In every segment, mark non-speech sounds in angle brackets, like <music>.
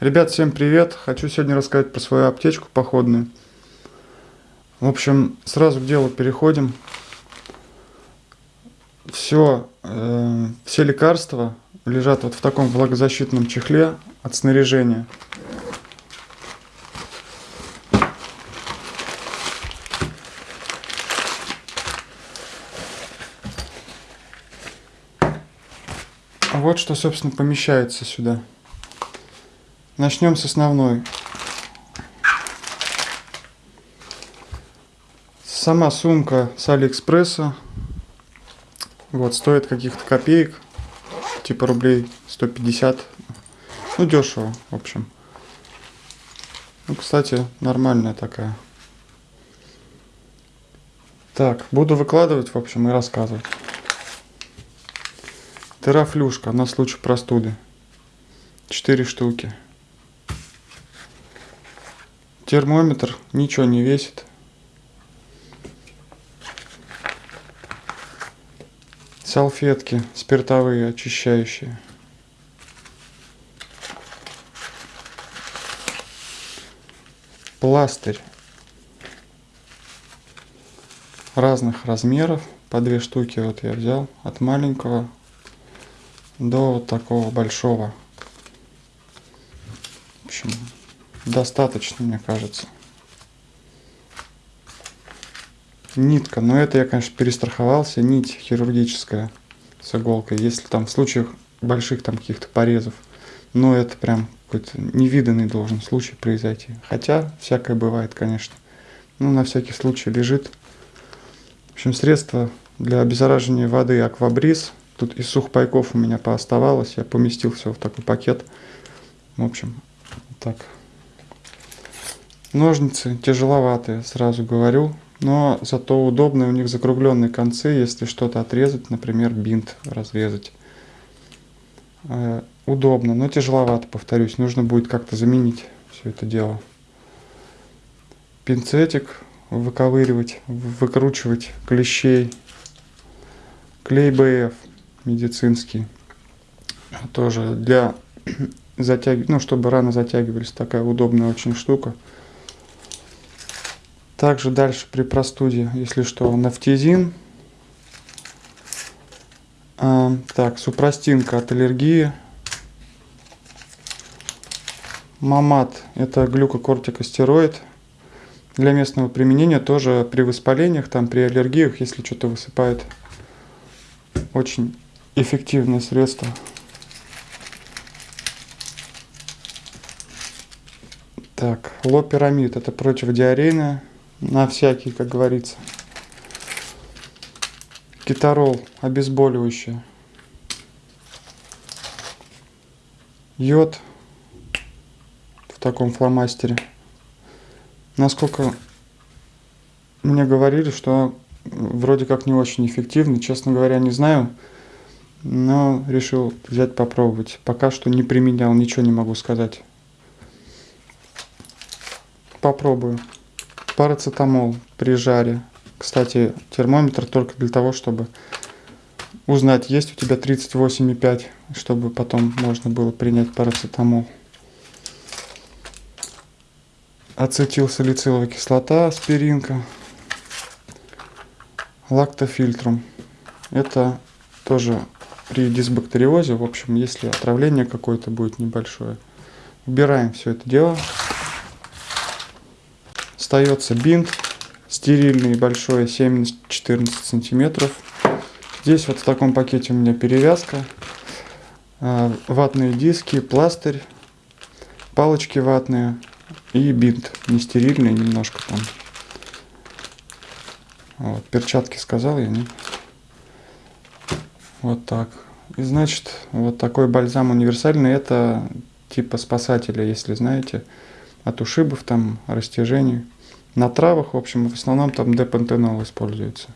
Ребят, всем привет! Хочу сегодня рассказать про свою аптечку походную. В общем, сразу к делу переходим. Все, э, все лекарства лежат вот в таком влагозащитном чехле от снаряжения. Вот что, собственно, помещается сюда. Начнем с основной. Сама сумка с Алиэкспресса. Вот, стоит каких-то копеек. Типа рублей 150. Ну, дешево, в общем. Ну, кстати, нормальная такая. Так, буду выкладывать, в общем, и рассказывать. Терафлюшка на случай простуды. Четыре штуки. Термометр ничего не весит. Салфетки спиртовые, очищающие. Пластырь разных размеров. По две штуки вот я взял. От маленького до вот такого большого. В общем, достаточно, мне кажется. Нитка, но это я, конечно, перестраховался. Нить хирургическая с иголкой, если там в случаях больших там каких-то порезов. Но это прям какой-то невиданный должен случай произойти. Хотя всякое бывает, конечно. Ну, на всякий случай лежит. В общем, средство для обеззараживания воды аквабриз. Тут из сухпайков у меня пооставалось. Я поместил все в такой пакет. В общем, так. Ножницы тяжеловатые, сразу говорю, но зато удобные, у них закругленные концы, если что-то отрезать, например, бинт разрезать. Э, удобно, но тяжеловато, повторюсь, нужно будет как-то заменить все это дело. Пинцетик выковыривать, выкручивать клещей. Клей БФ медицинский, тоже для <clears throat> затягивания, ну, чтобы раны затягивались, такая удобная очень штука. Также дальше при простуде, если что, нафтизин. А, так, супрастинка от аллергии. Мамат – это глюкокортикостероид. Для местного применения тоже при воспалениях, там при аллергиях, если что-то высыпает. Очень эффективное средство. Так, лопирамид – это противодиарейное на всякий, как говорится. Кетарол обезболивающее. Йод в таком фломастере. Насколько мне говорили, что вроде как не очень эффективный, честно говоря, не знаю, но решил взять попробовать. Пока что не применял, ничего не могу сказать. Попробую парацетамол при жаре. Кстати, термометр только для того, чтобы узнать, есть у тебя 38,5, чтобы потом можно было принять парацетамол. Ацетилсалициловая кислота, аспиринка, лактофильтрум. Это тоже при дисбактериозе, в общем, если отравление какое-то будет небольшое. Убираем все это дело остается бинт стерильный большой 7-14 сантиметров. Здесь вот в таком пакете у меня перевязка а, ватные диски пластырь палочки ватные и бинт не стерильный немножко там. Вот, перчатки сказал я не? Вот так. И значит вот такой бальзам универсальный это типа спасателя если знаете от ушибов там растяжений на травах, в общем, в основном там депантенол используется.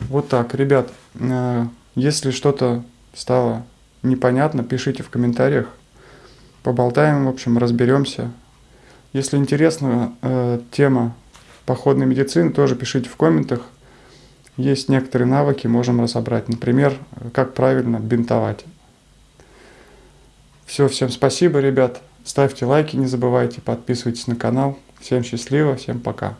Вот так, ребят, э, если что-то стало непонятно, пишите в комментариях. Поболтаем, в общем, разберемся. Если интересна э, тема походной медицины, тоже пишите в комментах. Есть некоторые навыки, можем разобрать. Например, как правильно бинтовать. Все, всем спасибо, ребят. Ставьте лайки, не забывайте, подписывайтесь на канал. Всем счастливо, всем пока.